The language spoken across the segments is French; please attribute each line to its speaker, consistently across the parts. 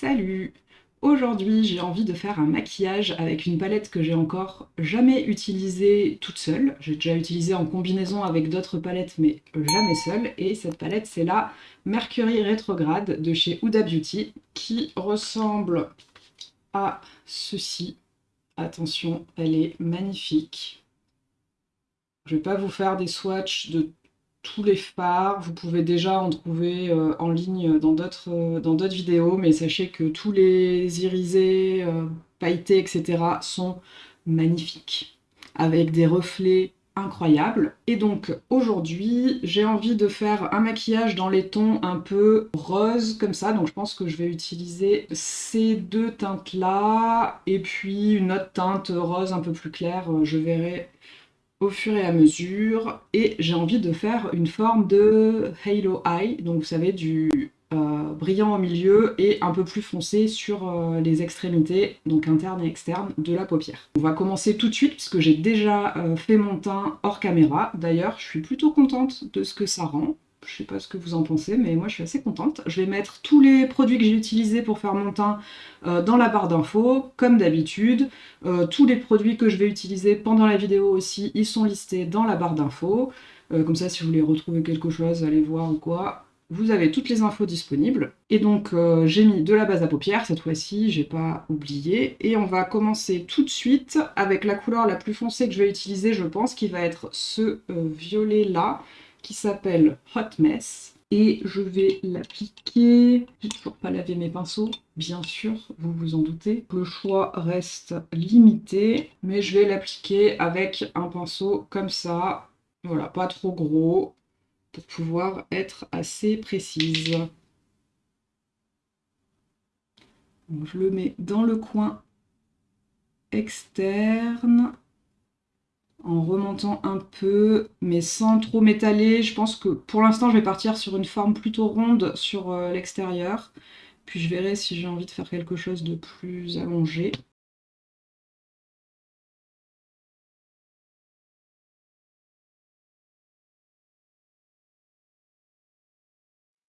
Speaker 1: Salut Aujourd'hui, j'ai envie de faire un maquillage avec une palette que j'ai encore jamais utilisée toute seule. J'ai déjà utilisé en combinaison avec d'autres palettes, mais jamais seule. Et cette palette, c'est la Mercury Retrograde de chez Huda Beauty, qui ressemble à ceci. Attention, elle est magnifique. Je vais pas vous faire des swatchs de tous les fards. Vous pouvez déjà en trouver euh, en ligne dans d'autres euh, dans d'autres vidéos, mais sachez que tous les irisés, euh, pailletés, etc. sont magnifiques, avec des reflets incroyables. Et donc aujourd'hui, j'ai envie de faire un maquillage dans les tons un peu rose comme ça, donc je pense que je vais utiliser ces deux teintes-là, et puis une autre teinte rose un peu plus claire, je verrai au fur et à mesure et j'ai envie de faire une forme de halo eye, donc vous savez du euh, brillant au milieu et un peu plus foncé sur euh, les extrémités, donc interne et externe de la paupière. On va commencer tout de suite puisque j'ai déjà euh, fait mon teint hors caméra, d'ailleurs je suis plutôt contente de ce que ça rend. Je sais pas ce que vous en pensez, mais moi je suis assez contente. Je vais mettre tous les produits que j'ai utilisés pour faire mon teint euh, dans la barre d'infos, comme d'habitude. Euh, tous les produits que je vais utiliser pendant la vidéo aussi, ils sont listés dans la barre d'infos. Euh, comme ça, si vous voulez retrouver quelque chose, allez voir ou quoi, vous avez toutes les infos disponibles. Et donc j'ai mis de la base à paupières cette fois-ci, j'ai pas oublié. Et on va commencer tout de suite avec la couleur la plus foncée que je vais utiliser, je pense, qui va être ce violet-là qui s'appelle Hot Mess. Et je vais l'appliquer. J'ai toujours pas lavé mes pinceaux, bien sûr, vous vous en doutez. Le choix reste limité, mais je vais l'appliquer avec un pinceau comme ça. Voilà, pas trop gros, pour pouvoir être assez précise. je le mets dans le coin externe en remontant un peu, mais sans trop m'étaler. Je pense que pour l'instant, je vais partir sur une forme plutôt ronde sur euh, l'extérieur. Puis je verrai si j'ai envie de faire quelque chose de plus allongé.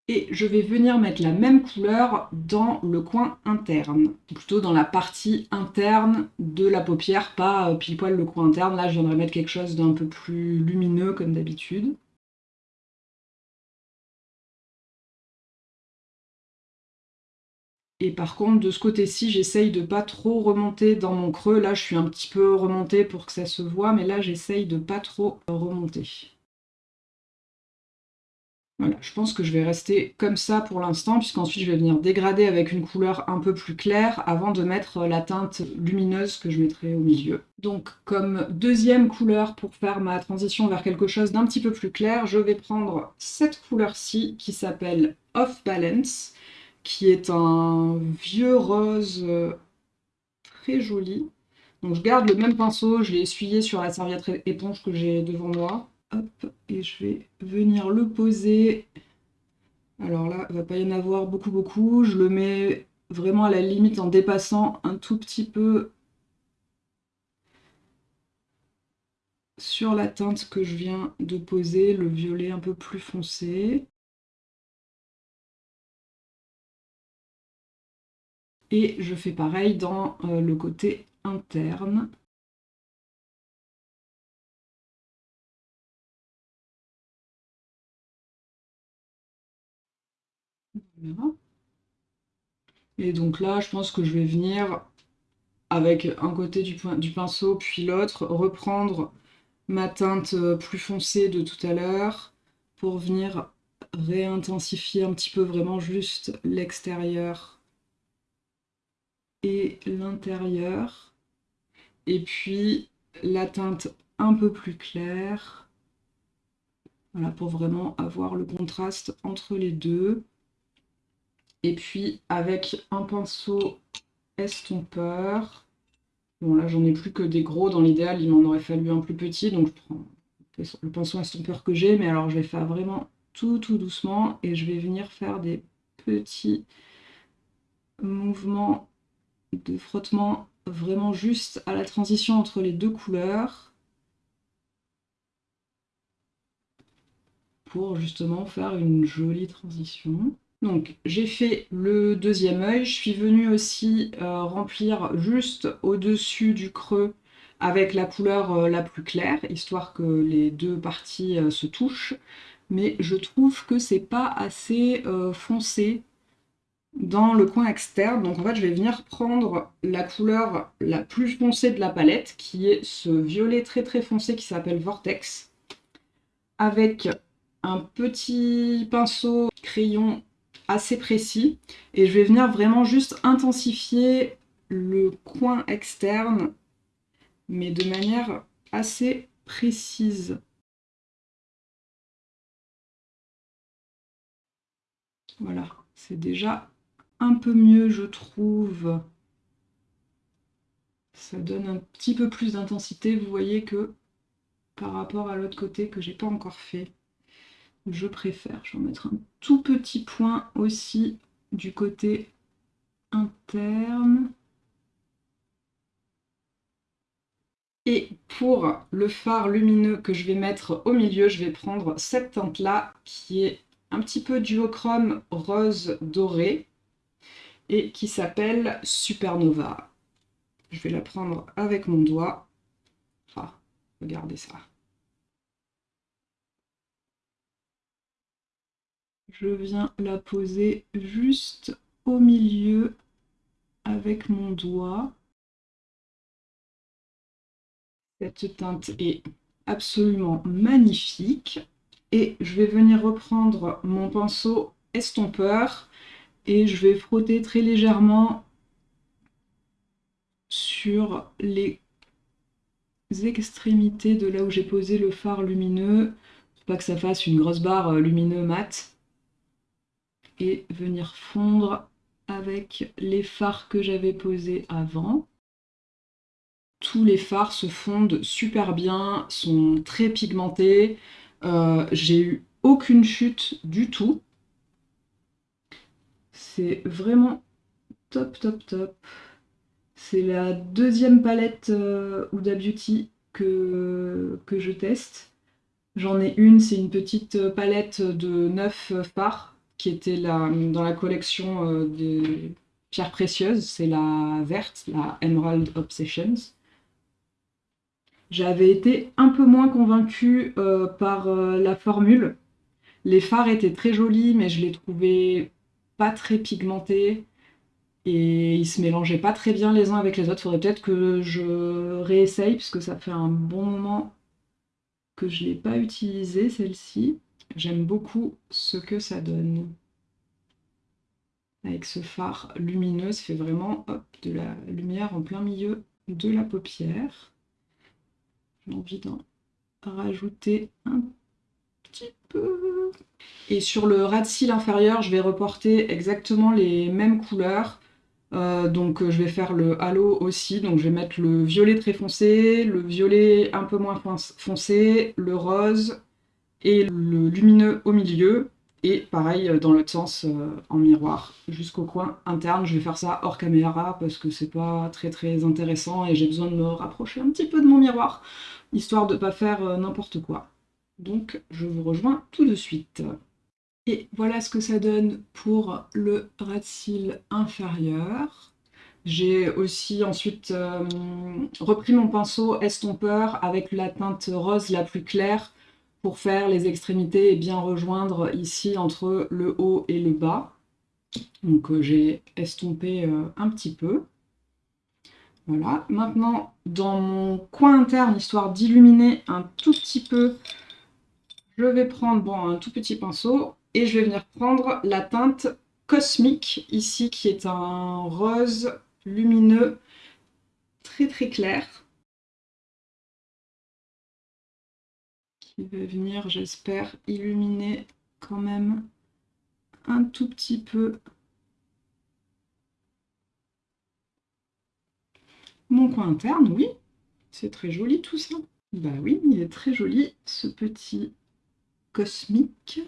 Speaker 1: Et je vais venir mettre la même couleur dans le coin interne, plutôt dans la partie interne de la paupière, pas euh, pile poil le coin interne. Là, je viendrai mettre quelque chose d'un peu plus lumineux comme d'habitude. Et par contre, de ce côté-ci, j'essaye de pas trop remonter dans mon creux. Là, je suis un petit peu remontée pour que ça se voit, mais là, j'essaye de pas trop remonter. Voilà, je pense que je vais rester comme ça pour l'instant, puisqu'ensuite je vais venir dégrader avec une couleur un peu plus claire avant de mettre la teinte lumineuse que je mettrai au milieu. Donc comme deuxième couleur pour faire ma transition vers quelque chose d'un petit peu plus clair, je vais prendre cette couleur-ci qui s'appelle Off Balance, qui est un vieux rose très joli. Donc je garde le même pinceau, je l'ai essuyé sur la serviette éponge que j'ai devant moi. Et je vais venir le poser. Alors là, il va pas y en avoir beaucoup, beaucoup. Je le mets vraiment à la limite en dépassant un tout petit peu sur la teinte que je viens de poser, le violet un peu plus foncé. Et je fais pareil dans euh, le côté interne. Et donc là, je pense que je vais venir avec un côté du, du pinceau, puis l'autre, reprendre ma teinte euh, plus foncée de tout à l'heure pour venir réintensifier un petit peu vraiment juste l'extérieur et l'intérieur. Et puis la teinte un peu plus claire, voilà, pour vraiment avoir le contraste entre les deux. Et puis avec un pinceau estompeur, bon là j'en ai plus que des gros, dans l'idéal il m'en aurait fallu un plus petit, donc je prends le pinceau estompeur que j'ai, mais alors je vais faire vraiment tout tout doucement et je vais venir faire des petits mouvements de frottement vraiment juste à la transition entre les deux couleurs pour justement faire une jolie transition. Donc j'ai fait le deuxième œil, je suis venue aussi euh, remplir juste au-dessus du creux avec la couleur euh, la plus claire, histoire que les deux parties euh, se touchent. Mais je trouve que c'est pas assez foncé dans le coin externe. Donc en fait je vais venir prendre la couleur la plus foncée de la palette, qui est ce violet très très foncé qui s'appelle Vortex, avec un petit pinceau crayon assez précis. Et je vais venir vraiment juste intensifier le coin externe, mais de manière assez précise. Voilà, c'est déjà un peu mieux, je trouve. Ça donne un petit peu plus d'intensité, vous voyez que par rapport à l'autre côté que j'ai pas encore fait je préfère. Je vais en mettre un tout petit point aussi du côté interne. Et pour le phare lumineux que je vais mettre au milieu, je vais prendre cette teinte-là, qui est un petit peu duochrome rose doré, et qui s'appelle Supernova. Je vais la prendre avec mon doigt. Ah, regardez ça. Je viens la poser juste au milieu avec mon doigt. Cette teinte est absolument magnifique. Et je vais venir reprendre mon pinceau estompeur et je vais frotter très légèrement sur les extrémités de là où j'ai posé le phare lumineux. Pas que ça fasse une grosse barre lumineux mat et venir fondre avec les fards que j'avais posés avant. Tous les fards se fondent super bien, sont très pigmentés. Euh, j'ai eu aucune chute du tout. C'est vraiment top, top, top. C'est la deuxième palette euh, Huda Beauty que, que je teste. J'en ai une, c'est une petite palette de 9 fards qui était dans la collection euh, des pierres précieuses. C'est la verte, la Emerald Obsessions. J'avais été un peu moins convaincue euh, par euh, la formule. Les fards étaient très jolis, mais je les trouvais pas très pigmentés. Et ils se mélangeaient pas très bien les uns avec les autres. Faudrait peut-être que je réessaye, puisque ça fait un bon moment que je l'ai pas utilisé celle-ci. J'aime beaucoup ce que ça donne. Avec ce phare lumineux, ça fait vraiment de la lumière en plein milieu de la paupière. J'ai envie d'en rajouter un petit peu. Et sur le ras de cils inférieur, je vais reporter exactement les mêmes couleurs. Euh, donc je vais faire le halo aussi, donc je vais mettre le violet très foncé, le violet un peu moins foncé, le rose, et le lumineux au milieu, et pareil euh, dans l'autre sens euh, en miroir jusqu'au coin interne. Je vais faire ça hors caméra parce que c'est pas très très intéressant et j'ai besoin de me rapprocher un petit peu de mon miroir, histoire de pas faire euh, n'importe quoi. Donc je vous rejoins tout de suite. Et voilà ce que ça donne pour le ras de cils inférieur. J'ai aussi ensuite repris mon pinceau estompeur avec la teinte rose la plus claire pour faire les extrémités et bien rejoindre ici entre le haut et le bas. Donc euh, j'ai estompé euh, un petit peu. Voilà, maintenant dans mon coin interne, histoire d'illuminer un tout petit peu, je vais prendre bon, un tout petit pinceau et je vais venir prendre la teinte Cosmique ici qui est un rose lumineux très très clair. Va venir, j'espère, illuminer quand même un tout petit peu mon coin interne, oui. C'est très joli tout ça. Bah oui, il est très joli ce petit cosmique.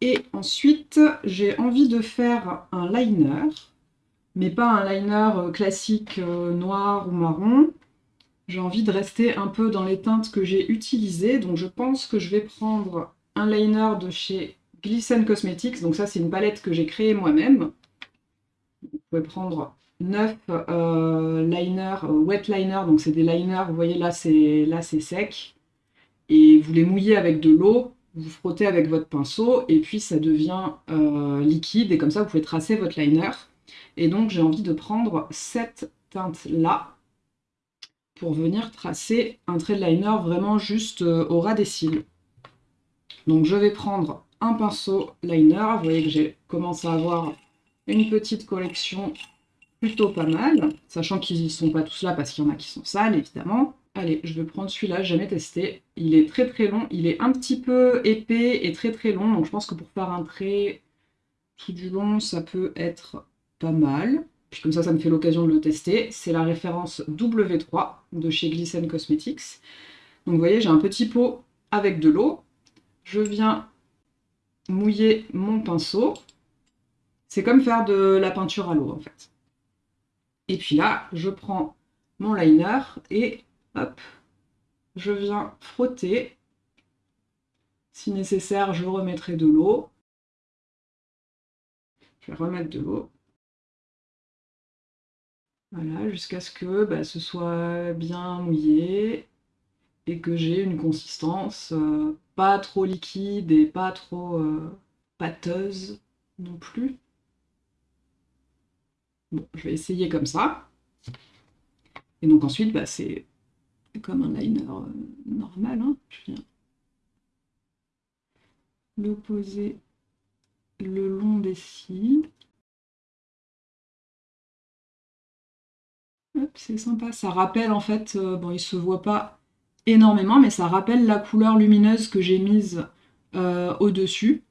Speaker 1: Et ensuite, j'ai envie de faire un liner, mais pas un liner classique euh, noir ou marron, j'ai envie de rester un peu dans les teintes que j'ai utilisées, donc je pense que je vais prendre un liner de chez Glisten Cosmetics. Donc ça, c'est une palette que j'ai créée moi-même. Vous pouvez prendre 9 euh, liners, euh, wet liners, donc c'est des liners, vous voyez là c'est là c'est sec, et vous les mouillez avec de l'eau, vous frottez avec votre pinceau, et puis ça devient euh, liquide, et comme ça vous pouvez tracer votre liner. Et donc j'ai envie de prendre cette teinte là, pour venir tracer un trait de liner vraiment juste au ras des cils. Donc je vais prendre un pinceau liner, vous voyez que j'ai commencé à avoir une petite collection plutôt pas mal, sachant qu'ils ne sont pas tous là parce qu'il y en a qui sont sales, évidemment. Allez, je vais prendre celui-là, jamais testé. Il est très très long, il est un petit peu épais et très très long, donc je pense que pour faire un trait tout du long, ça peut être pas mal. Puis comme ça, ça me fait l'occasion de le tester. C'est la référence W3 de chez Glisten Cosmetics. Donc vous voyez, j'ai un petit pot avec de l'eau. Je viens mouiller mon pinceau. C'est comme faire de la peinture à l'eau en fait. Et puis là, je prends mon liner et hop, je viens frotter. Si nécessaire, je remettrai de l'eau. Je vais remettre de l'eau. Voilà, jusqu'à ce que bah, ce soit bien mouillé et que j'ai une consistance euh, pas trop liquide et pas trop euh, pâteuse non plus. Bon, je vais essayer comme ça. Et donc ensuite, bah, c'est comme un liner euh, normal. Hein. Je viens le poser le long des cils. C'est sympa. Ça rappelle en fait, euh, bon il se voit pas énormément, mais ça rappelle la couleur lumineuse que j'ai mise euh, au-dessus.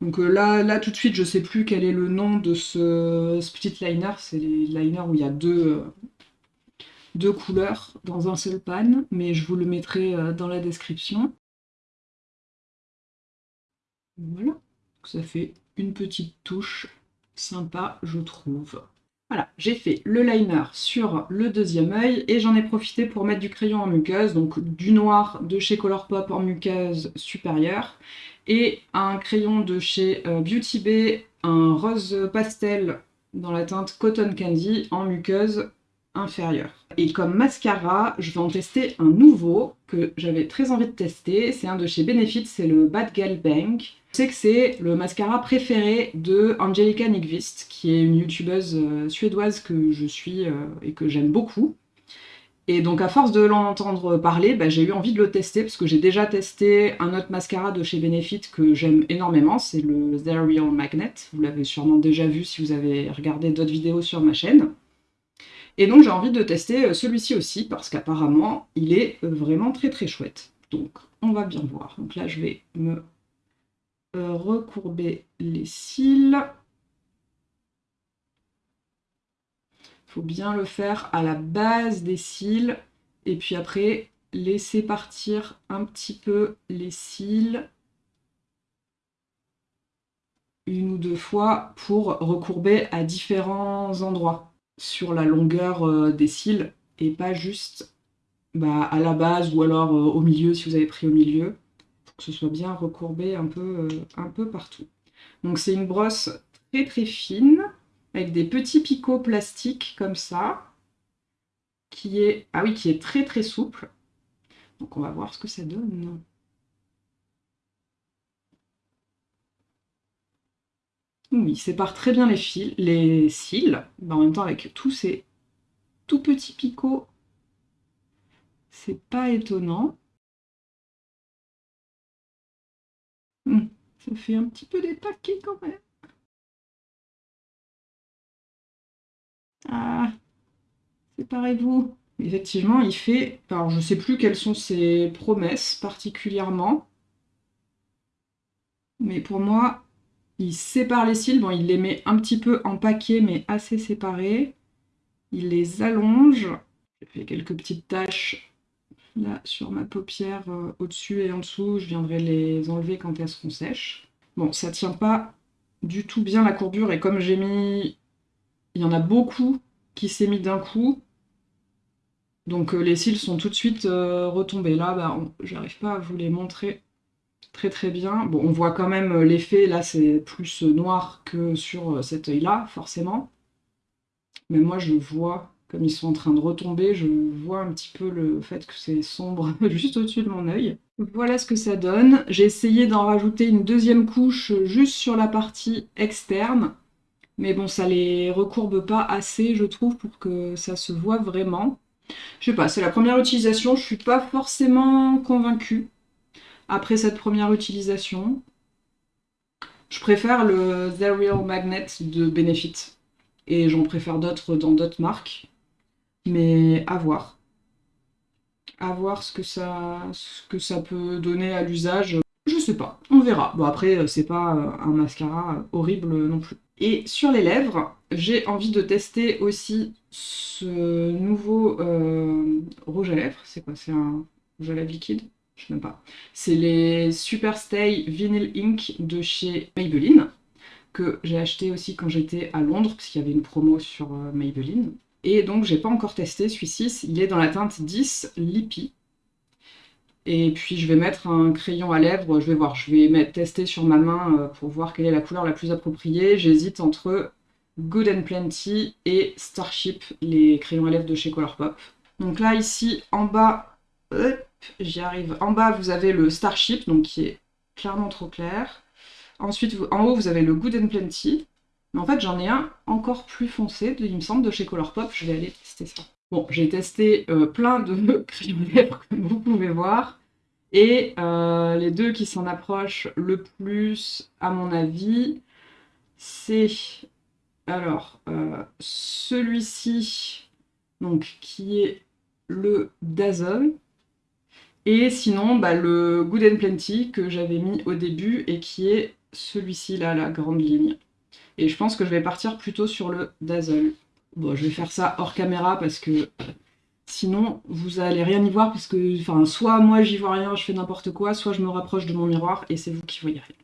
Speaker 1: Donc euh, là, là, tout de suite, je sais plus quel est le nom de ce, petit liner. C'est les liners où il y a deux, deux couleurs dans un seul pan, mais je vous le mettrai dans la description. Voilà, ça fait une petite touche sympa, je trouve. Voilà, j'ai fait le liner sur le deuxième œil et j'en ai profité pour mettre du crayon en muqueuse, donc du noir de chez Colourpop en muqueuse supérieure et un crayon de chez euh, Beauty Bay, un rose pastel dans la teinte Cotton Candy en muqueuse inférieure. Et comme mascara, je vais en tester un nouveau que j'avais très envie de tester. C'est un de chez Benefit, c'est le Bad Gal Bank. Je sais que c'est le mascara préféré de Angelica Nyqvist, qui est une youtubeuse euh, suédoise que je suis euh, et que j'aime beaucoup. Et donc à force de l'entendre parler, bah, j'ai eu envie de le tester, parce que j'ai déjà testé un autre mascara de chez Benefit que j'aime énormément, c'est le The Real Magnet. Vous l'avez sûrement déjà vu si vous avez regardé d'autres vidéos sur ma chaîne. Et donc j'ai envie de tester euh, celui-ci aussi, parce qu'apparemment, il est vraiment très très chouette. Donc, on va bien voir. Donc là, je vais me recourber les cils. Il faut bien le faire à la base des cils, et puis après, laisser partir un petit peu les cils. Une ou deux fois pour recourber à différents endroits sur la longueur euh, des cils et pas juste bah, à la base ou alors euh, au milieu si vous avez pris au milieu que ce soit bien recourbé un peu, euh, un peu partout. Donc c'est une brosse très très fine avec des petits picots plastiques comme ça qui est, ah oui, qui est très très souple. Donc on va voir ce que ça donne. Oui, il sépare très bien les, fils, les cils, en même temps avec tous ces tout petits picots, c'est pas étonnant. Hum, ça fait un petit peu des taquets quand même. Ah, séparez-vous. Effectivement, il fait... Alors, je sais plus quelles sont ses promesses particulièrement. Mais pour moi, il sépare les cils, bon il les met un petit peu en paquet mais assez séparés. Il les allonge. J'ai fait quelques petites taches là sur ma paupière euh, au-dessus et en dessous. Je viendrai les enlever quand elles seront sèches. Bon, ça tient pas du tout bien la courbure et comme j'ai mis... Il y en a beaucoup qui s'est mis d'un coup. Donc euh, les cils sont tout de suite euh, retombés. Là, bah, j'arrive pas à vous les montrer très très bien. Bon, on voit quand même l'effet, là c'est plus noir que sur cet œil-là, forcément. Mais moi je vois, comme ils sont en train de retomber, je vois un petit peu le fait que c'est sombre juste au-dessus de mon œil. Voilà ce que ça donne. J'ai essayé d'en rajouter une deuxième couche juste sur la partie externe. Mais bon, ça les recourbe pas assez, je trouve, pour que ça se voit vraiment. Je sais pas, c'est la première utilisation, je suis pas forcément convaincue après cette première utilisation. Je préfère le The Real Magnet de Benefit. Et j'en préfère d'autres dans d'autres marques. Mais à voir. À voir ce que ça, ce que ça peut donner à l'usage. Je sais pas, on verra. Bon après, c'est pas un mascara horrible non plus. Et sur les lèvres, j'ai envie de tester aussi ce nouveau euh, rouge à lèvres. C'est quoi? C'est un rouge à lèvres liquide? Je sais même pas. C'est les Super Stay Vinyl Ink de chez Maybelline, que j'ai acheté aussi quand j'étais à Londres, parce qu'il y avait une promo sur euh, Maybelline. Et donc j'ai pas encore testé celui-ci, il est dans la teinte 10 Lippy. Et puis je vais mettre un crayon à lèvres, je vais voir, je vais mettre, tester sur ma main euh, pour voir quelle est la couleur la plus appropriée. J'hésite entre Good and Plenty et Starship, les crayons à lèvres de chez Colourpop. Donc là, ici, en bas, j'y arrive. En bas, vous avez le Starship, donc qui est clairement trop clair. Ensuite, en haut, vous avez le Good and Plenty. Mais en fait, j'en ai un encore plus foncé, il me semble, de chez Colourpop. Je vais aller tester ça. Bon, j'ai testé euh, plein de crayons lèvres, comme vous pouvez voir. Et euh, les deux qui s'en approchent le plus, à mon avis, c'est alors euh, celui-ci, donc qui est le Dazzle, et sinon bah, le Good and Plenty que j'avais mis au début et qui est celui-ci là, la grande ligne. Et je pense que je vais partir plutôt sur le Dazzle. Bon, je vais faire ça hors caméra parce que sinon vous allez rien y voir parce que enfin, soit moi j'y vois rien, je fais n'importe quoi, soit je me rapproche de mon miroir et c'est vous qui voyez rien.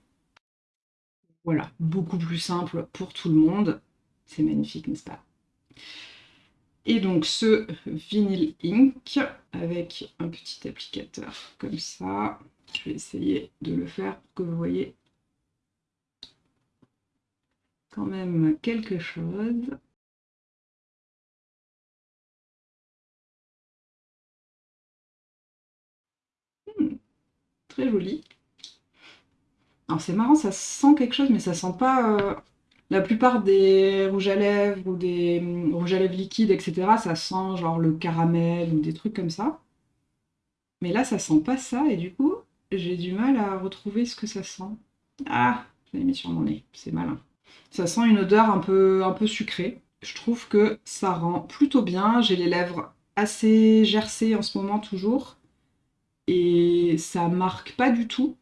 Speaker 1: Voilà, beaucoup plus simple pour tout le monde. C'est magnifique, n'est-ce pas? Et donc ce Vinyl Ink avec un petit applicateur comme ça. Je vais essayer de le faire pour que vous voyez quand même quelque chose. très joli. Alors c'est marrant, ça sent quelque chose, mais ça sent pas... Euh, la plupart des rouges à lèvres ou des hum, rouges à lèvres liquides, etc., ça sent genre le caramel ou des trucs comme ça. Mais là, ça sent pas ça, et du coup, j'ai du mal à retrouver ce que ça sent. Ah, je l'ai mis sur mon nez, c'est malin. Ça sent une odeur un peu, un peu sucrée. Je trouve que ça rend plutôt bien. J'ai les lèvres assez gercées en ce moment, toujours et ça marque pas du tout.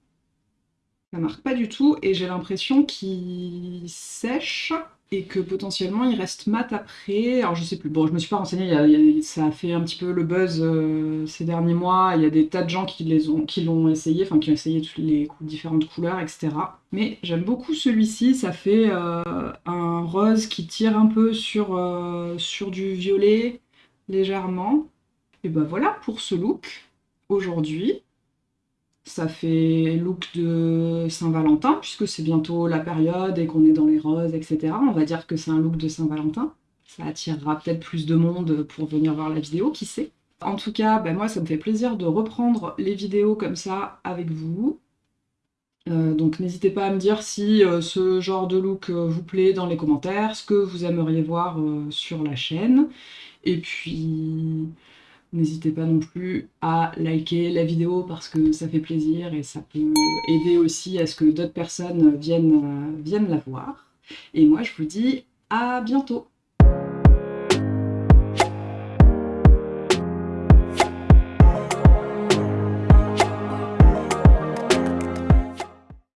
Speaker 1: Ça marque pas du tout et j'ai l'impression qu'il sèche et que potentiellement il reste mat après. Alors je sais plus, bon je me suis pas renseignée, ça a fait un petit peu le buzz euh, ces derniers mois, il y a des tas de gens qui l'ont essayé, enfin qui ont essayé toutes les différentes couleurs, etc. Mais j'aime beaucoup celui-ci, ça fait euh, un rose qui tire un peu sur, euh, sur du violet légèrement. Et ben voilà pour ce look aujourd'hui. Ça fait look de Saint-Valentin, puisque c'est bientôt la période et qu'on est dans les roses, etc. On va dire que c'est un look de Saint-Valentin. Ça attirera peut-être plus de monde pour venir voir la vidéo, qui sait. En tout cas, ben moi, ça me fait plaisir de reprendre les vidéos comme ça avec vous. Euh, donc n'hésitez pas à me dire si euh, ce genre de look euh, vous plaît dans les commentaires, ce que vous aimeriez voir sur la chaîne. Et puis, N'hésitez pas non plus à liker la vidéo parce que ça fait plaisir et ça peut aider aussi à ce que d'autres personnes viennent, euh, la voir. Et moi, je vous dis à bientôt